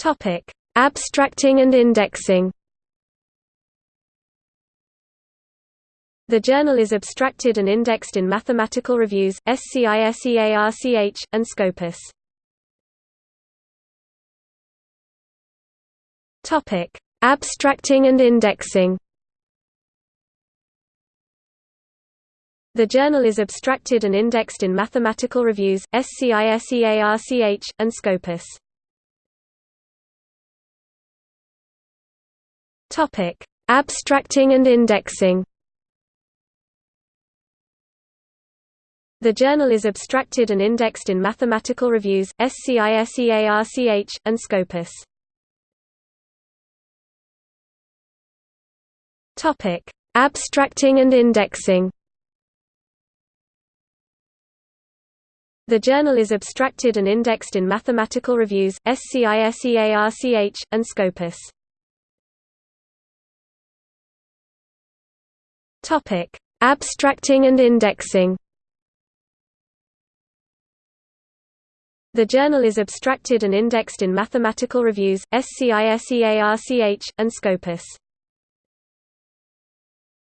Topic: Abstracting and indexing. The journal is abstracted and indexed in Mathematical Reviews, SCISEARCH, and Scopus. Topic: Abstracting and indexing. The journal is abstracted and indexed in Mathematical Reviews, SCISEARCH, and Scopus. Topic: Abstracting and indexing. The journal is abstracted and indexed in Mathematical Reviews, SCISEARCH, and Scopus. Topic: Abstracting and indexing. The journal is abstracted and indexed in Mathematical Reviews, SCISEARCH, and Scopus. Topic: Abstracting and indexing. The journal is abstracted and indexed in Mathematical Reviews, SCISEARCH, and Scopus.